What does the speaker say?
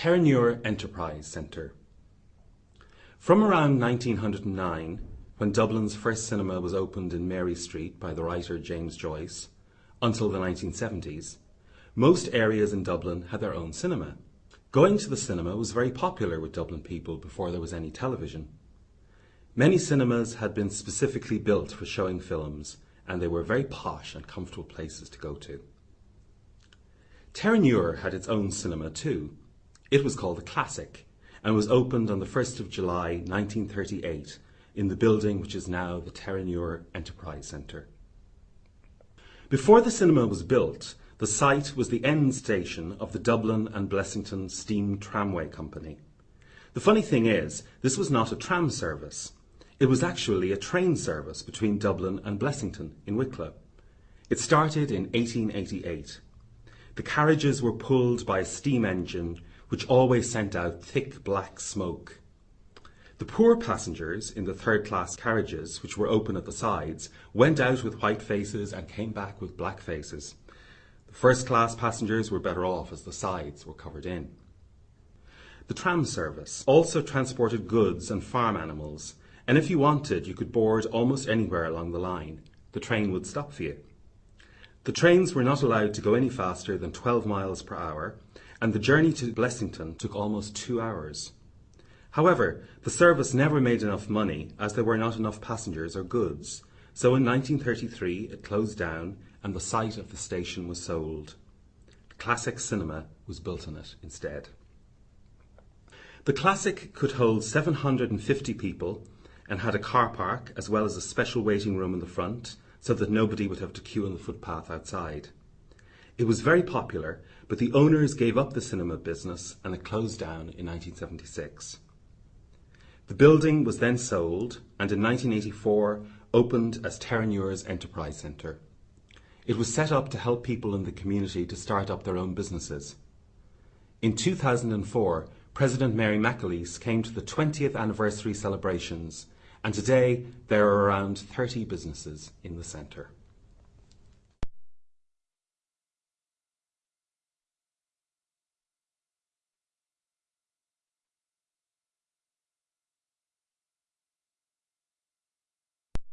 Terenure Enterprise Centre. From around 1909, when Dublin's first cinema was opened in Mary Street by the writer James Joyce, until the 1970s, most areas in Dublin had their own cinema. Going to the cinema was very popular with Dublin people before there was any television. Many cinemas had been specifically built for showing films, and they were very posh and comfortable places to go to. Terenure had its own cinema too. It was called the Classic and was opened on the 1st of July 1938 in the building which is now the Terenure Enterprise Centre. Before the cinema was built, the site was the end station of the Dublin and Blessington Steam Tramway Company. The funny thing is, this was not a tram service. It was actually a train service between Dublin and Blessington in Wicklow. It started in 1888. The carriages were pulled by a steam engine which always sent out thick black smoke. The poor passengers in the third class carriages, which were open at the sides, went out with white faces and came back with black faces. The first class passengers were better off as the sides were covered in. The tram service also transported goods and farm animals, and if you wanted, you could board almost anywhere along the line. The train would stop for you. The trains were not allowed to go any faster than 12 miles per hour, and the journey to Blessington took almost two hours. However, the service never made enough money as there were not enough passengers or goods, so in 1933 it closed down and the site of the station was sold. Classic Cinema was built on it instead. The Classic could hold 750 people and had a car park as well as a special waiting room in the front so that nobody would have to queue on the footpath outside. It was very popular, but the owners gave up the cinema business and it closed down in 1976. The building was then sold and in 1984 opened as Terenure's Enterprise Centre. It was set up to help people in the community to start up their own businesses. In 2004, President Mary McAleese came to the 20th anniversary celebrations and today there are around 30 businesses in the centre.